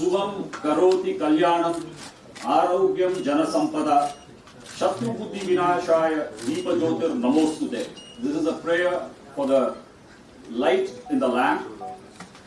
Karoti Kalyanam Arogyam Janasampada Shatru Buddhi Vinashaya Deepa Jyotir Namostute. This is a prayer for the light in the lamp,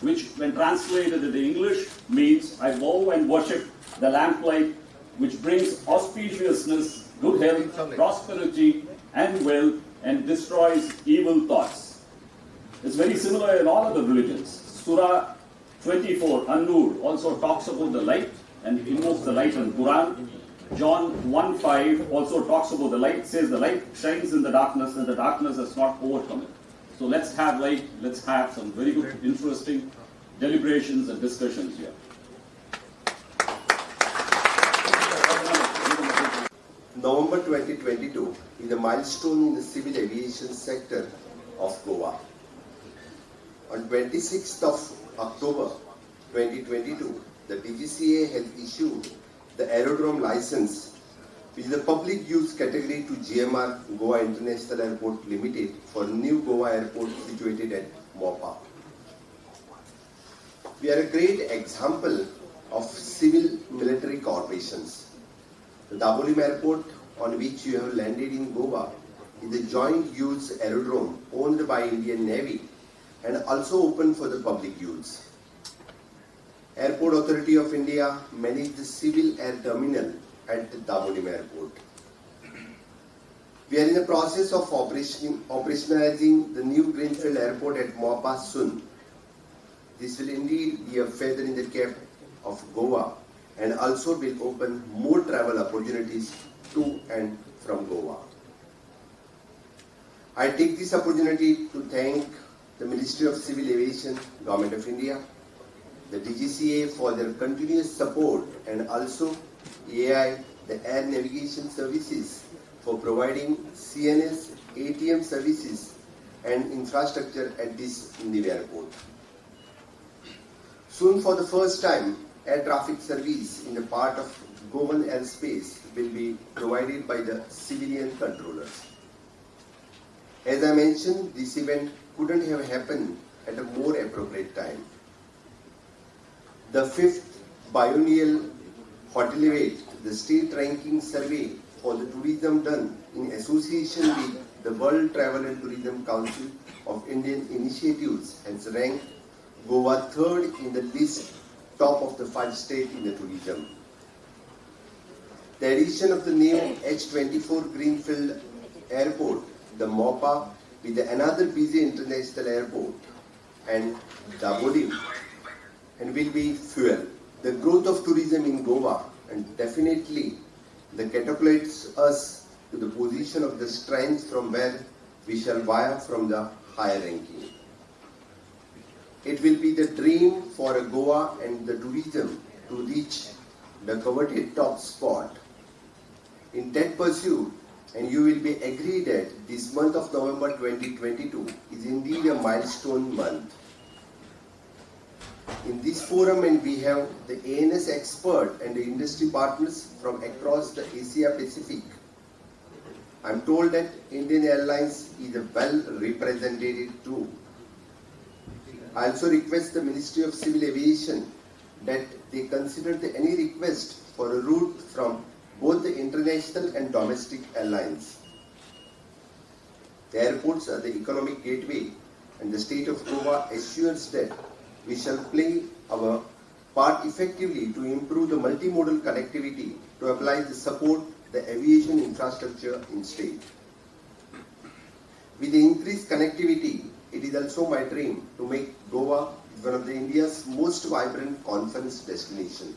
which when translated into English means I bow and worship the lamplight, which brings auspiciousness, good health, prosperity, and wealth, and destroys evil thoughts. It's very similar in all other religions. Surah 24, An-Nur, also talks about the light and invokes the light in Quran. John 1.5 also talks about the light, says the light shines in the darkness and the darkness has not overcome it. So let's have light, let's have some very good, interesting deliberations and discussions here. November 2022 is a milestone in the civil aviation sector of Goa. On 26th of October 2022, the DGCA has issued the aerodrome license which is the public use category to GMR Goa International Airport Limited for new Goa airport situated at Mopa. We are a great example of civil military corporations. The Dabolim Airport on which you have landed in Goa is a joint use aerodrome owned by Indian Navy and also open for the public use. Airport Authority of India manages the civil air terminal at the Dabolim Airport. We are in the process of operation, operationalizing the new Greenfield Airport at Mopa soon. This will indeed be a feather in the cap of Goa and also will open more travel opportunities to and from Goa. I take this opportunity to thank the Ministry of Civil Aviation, Government of India, the DGCA for their continuous support and also AI, the Air Navigation Services for providing CNS, ATM services and infrastructure at this new airport. Soon for the first time, air traffic service in the part of Goan airspace will be provided by the civilian controllers. As I mentioned, this event couldn't have happened at a more appropriate time. The fifth biennial Hotelivate, the state ranking survey for the tourism done in association with the World Travel and Tourism Council of Indian Initiatives has ranked Goa third in the list top of the five states in the tourism. The addition of the new H24 Greenfield Airport, the MOPA, with another busy international airport and Dabolim, and will be fuel. The growth of tourism in Goa and definitely the catapults us to the position of the strength from where we shall via from the higher ranking. It will be the dream for a Goa and the tourism to reach the coveted top spot. In that pursuit, and you will be agreed that this month of November 2022 is indeed a milestone month. In this forum, and we have the ANS expert and the industry partners from across the Asia Pacific. I'm told that Indian Airlines is well represented too. I also request the Ministry of Civil Aviation that they consider the, any request for a route from both the international and domestic airlines. The airports are the economic gateway and the state of Goa assures that we shall play our part effectively to improve the multimodal connectivity to apply the support the aviation infrastructure in state. With the increased connectivity, it is also my dream to make Goa one of the India's most vibrant conference destination.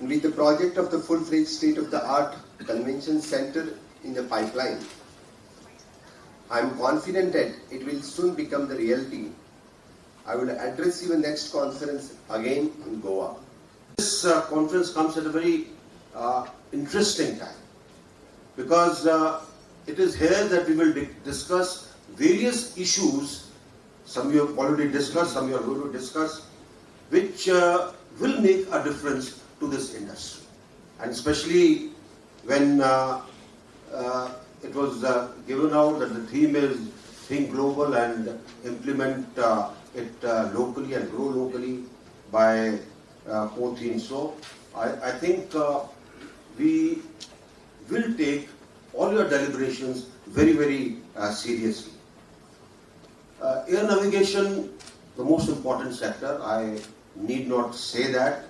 With the project of the full-fledged state-of-the-art convention center in the pipeline, I am confident that it will soon become the reality. I will address your next conference again in Goa. This uh, conference comes at a very uh, interesting time because uh, it is here that we will discuss various issues, some you have already discussed, some you are going to discuss, which uh, will make a difference to this industry. And especially when uh, uh, it was uh, given out that the theme is think global and implement uh, it uh, locally and grow locally. by uh, core themes. So I, I think uh, we will take all your deliberations very, very seriously. Air navigation, the most important sector, I need not say that.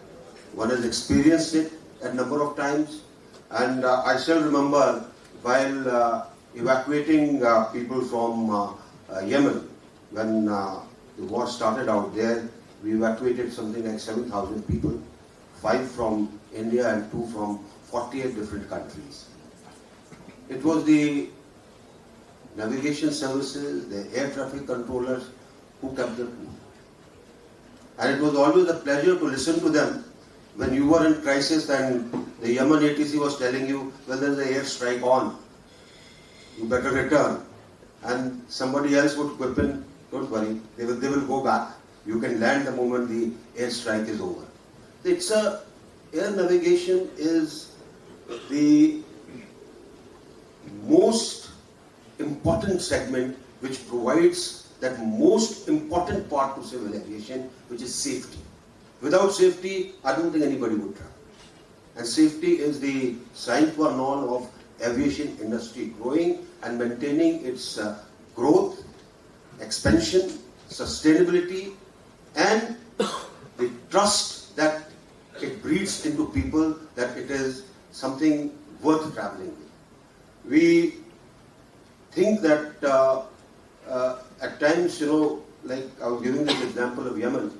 One has experienced it a number of times. And uh, I still remember while uh, evacuating uh, people from uh, uh, Yemen, when uh, the war started out there, we evacuated something like 7,000 people, five from India and two from 48 different countries. It was the navigation services, the air traffic controllers who kept the cool. And it was always a pleasure to listen to them when you were in crisis and the Yemen ATC was telling you, well, there's an air strike on, you better return. And somebody else would quip in, don't worry, they will, they will go back. You can land the moment the airstrike is over. It's a, air navigation is the most important segment which provides that most important part to civil aviation, which is safety. Without safety, I don't think anybody would travel. And safety is the sine qua non of aviation industry growing and maintaining its uh, growth, expansion, sustainability, and the trust that it breeds into people that it is something worth traveling with. We think that uh, uh, at times, you know, like I was giving this example of Yemen,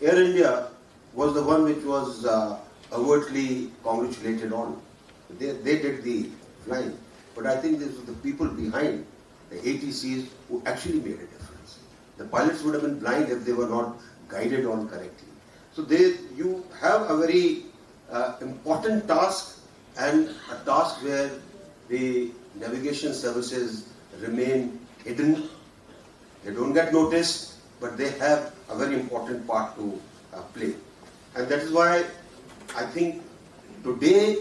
Air India was the one which was uh, overtly congratulated on. They, they did the flying. But I think this was the people behind the ATCs who actually made a difference. The pilots would have been blind if they were not guided on correctly. So they, you have a very uh, important task and a task where the navigation services remain hidden. They don't get noticed, but they have a very important part to uh, play. And that is why I think today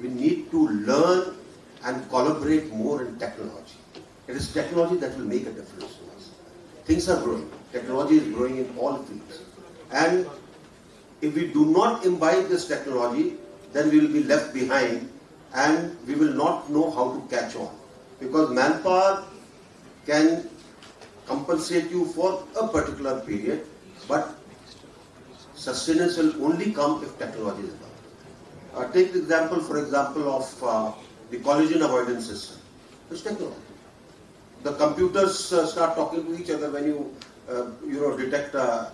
we need to learn and collaborate more in technology. It is technology that will make a difference to us. Things are growing. Technology is growing in all fields. And if we do not imbibe this technology, then we will be left behind and we will not know how to catch on. Because manpower can compensate you for a particular period, but sustenance will only come if technology is developed. Uh, take the example, for example, of uh, the collision avoidance system. It's technology. The computers uh, start talking to each other when you, uh, you know, detect a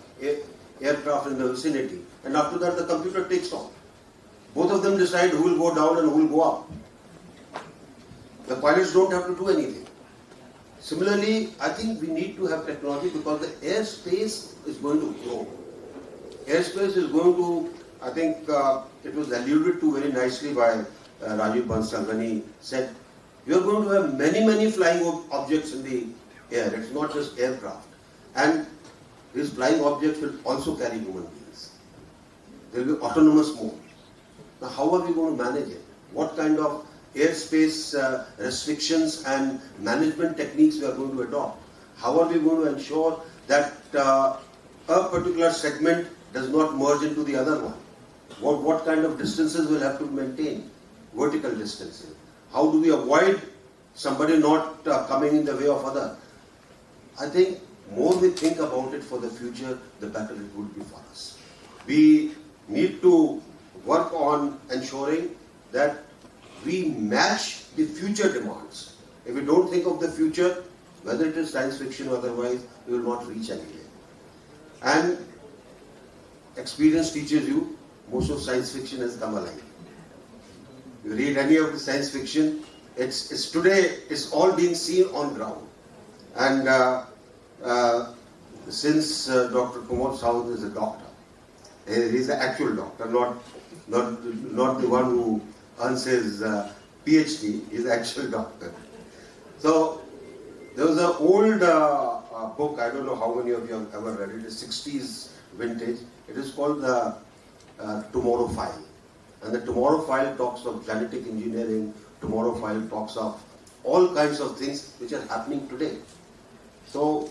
aircraft in the vicinity, and after that the computer takes off. Both of them decide who will go down and who will go up. The pilots don't have to do anything. Similarly, I think we need to have technology because the airspace is going to grow. Airspace is going to, I think uh, it was alluded to very nicely by uh, Rajiv Bansal when he said, you are going to have many, many flying ob- objects in the air. It's not just aircraft. And these flying objects will also carry human beings. There will be autonomous mode. Now, how are we going to manage it? What kind of airspace uh, restrictions and management techniques we are going to adopt? How are we going to ensure that uh, a particular segment does not merge into the other one? What, what kind of distances we'll have to maintain? Vertical distances. How do we avoid somebody not uh, coming in the way of other? I think more we think about it for the future, the better it would be for us. We need to work on ensuring that we match the future demands. If we don't think of the future, whether it is science fiction or otherwise, we will not reach anywhere. And experience teaches you most of science fiction has come alive. You read any of the science fiction, it's, it's today, it's all being seen on ground. And uh, uh, since uh, Dr. Kumar Saud is a doctor, he's the actual doctor, not, not, not the one who earns his uh, PhD, the actual doctor. So there was an old uh, uh, book, I don't know how many of you have ever read it, it's 60s vintage. It is called the uh, Tomorrow File. And the Tomorrow File talks of genetic engineering, Tomorrow File talks of all kinds of things which are happening today. So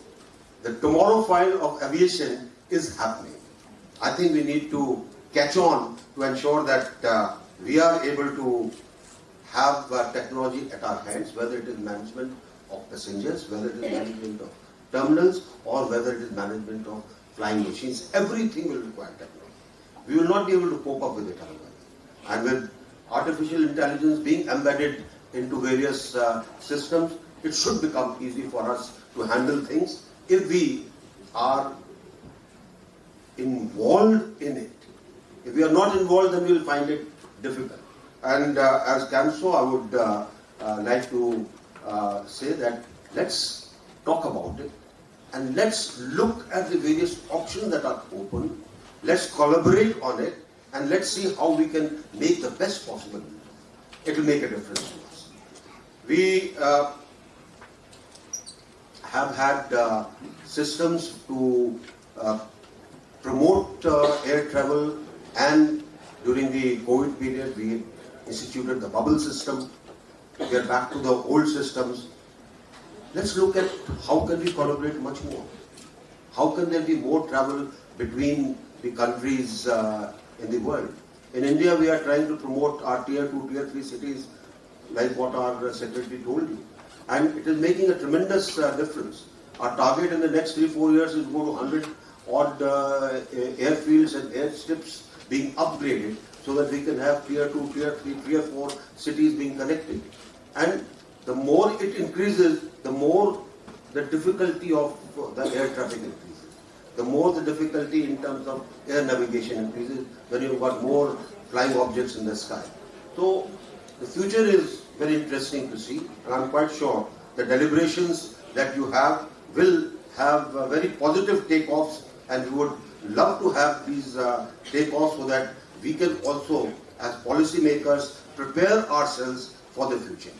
the Tomorrow File of aviation is happening. I think we need to catch on to ensure that uh, we are able to have technology at our hands, whether it is management of passengers, whether it is management of terminals, or whether it is management of flying machines. Everything will require technology. We will not be able to cope up with it otherwise. And with artificial intelligence being embedded into various uh, systems, it should become easy for us to handle things if we are involved in it. If we are not involved, then we will find it difficult. And uh, as CANSO, I would uh, uh, like to say that let's talk about it and let's look at the various options that are open. Let's collaborate on it and let's see how we can make the best possible. it. Will make a difference to us. We uh, have had uh, systems to uh, promote air travel and during the COVID period we instituted the bubble system. We are back to the old systems. Let's look at how can we collaborate much more. How can there be more travel between the countries uh, in the world? In India, we are trying to promote our tier 2, tier 3 cities, like what our secretary told you. And it is making a tremendous uh, difference. Our target in the next 3 4 years is to go to 100 odd uh, airfields and airstrips being upgraded so that we can have tier 2, tier 3, tier 4 cities being connected. And the more it increases, the more the difficulty of the air traffic increases. The more the difficulty in terms of air navigation increases, when you've got more flying objects in the sky. So the future is very interesting to see, and I'm quite sure the deliberations that you have will have very positive takeoffs, and we would love to have these uh, takeoffs so that we can also, as policymakers, prepare ourselves for the future.